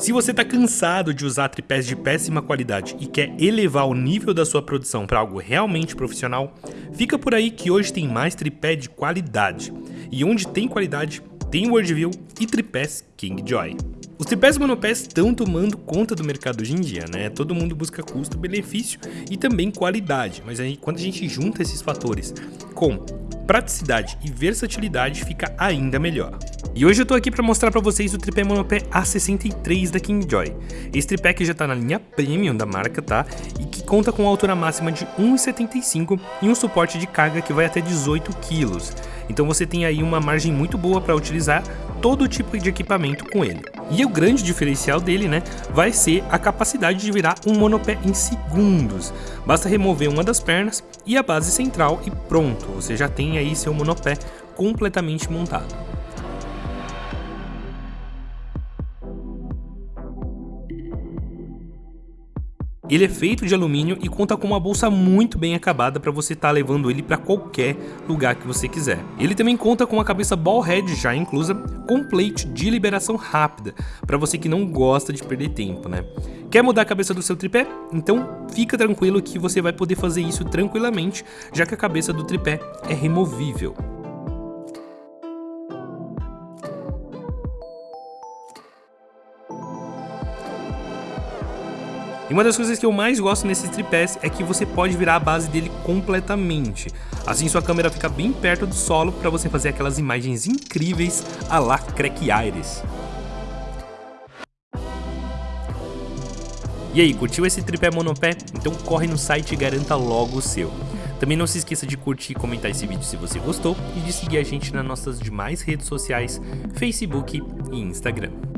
Se você está cansado de usar tripés de péssima qualidade e quer elevar o nível da sua produção para algo realmente profissional, fica por aí que hoje tem mais tripé de qualidade. E onde tem qualidade, tem Worldview e tripés Kingjoy. Os tripés monopés estão tomando conta do mercado hoje em dia, né? Todo mundo busca custo, benefício e também qualidade, mas aí quando a gente junta esses fatores com praticidade e versatilidade fica ainda melhor. E hoje eu tô aqui para mostrar para vocês o tripé monopé A63 da Kingjoy. Esse tripé que já tá na linha premium da marca, tá? E que conta com altura máxima de 1,75 e um suporte de carga que vai até 18 kg. Então você tem aí uma margem muito boa para utilizar todo tipo de equipamento com ele. E o grande diferencial dele, né, vai ser a capacidade de virar um monopé em segundos. Basta remover uma das pernas e a base central e pronto, você já tem aí seu monopé completamente montado. Ele é feito de alumínio e conta com uma bolsa muito bem acabada para você estar tá levando ele para qualquer lugar que você quiser. Ele também conta com uma cabeça ball head já inclusa, com plate de liberação rápida, para você que não gosta de perder tempo, né? Quer mudar a cabeça do seu tripé? Então fica tranquilo que você vai poder fazer isso tranquilamente, já que a cabeça do tripé é removível. E uma das coisas que eu mais gosto nesses tripés é que você pode virar a base dele completamente. Assim sua câmera fica bem perto do solo para você fazer aquelas imagens incríveis a la Crack Aires. E aí, curtiu esse tripé monopé? Então corre no site e garanta logo o seu. Também não se esqueça de curtir e comentar esse vídeo se você gostou e de seguir a gente nas nossas demais redes sociais, Facebook e Instagram.